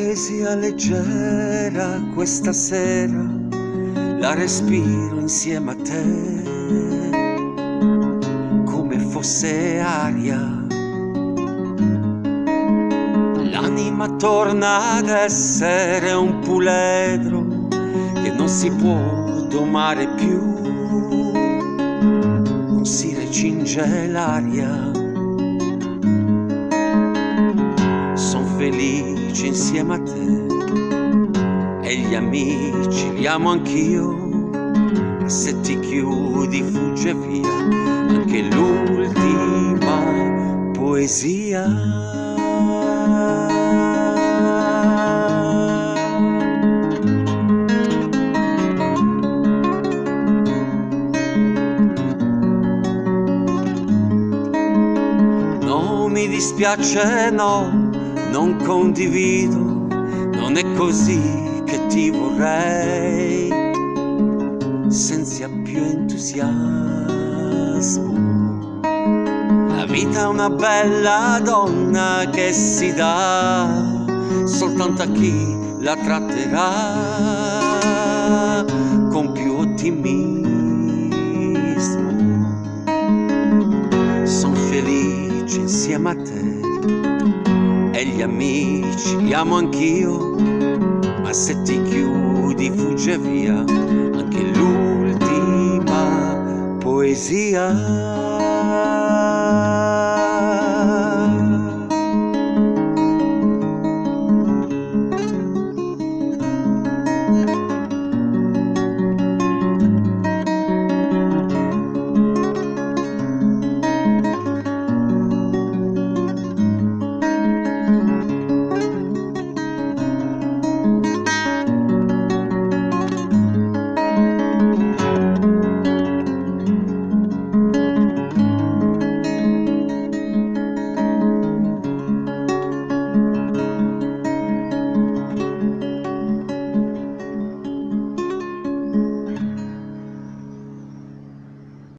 poesia leggera questa sera la respiro insieme a te come fosse aria. L'anima torna ad essere un puledro che non si può domare più, non si recinge l'aria. Felice insieme a te. E gli amici li amo anch'io. E se ti chiudi fugge via anche l'ultima poesia. Non mi dispiace, no, non condivido, non è così che ti vorrei, senza più entusiasmo. La vita è una bella donna che si dà soltanto a chi la tratterà con più ottimismo. Sono felice insieme a te e gli amici li amo anch'io, ma se ti chiudi fugge via anche l'ultima poesia.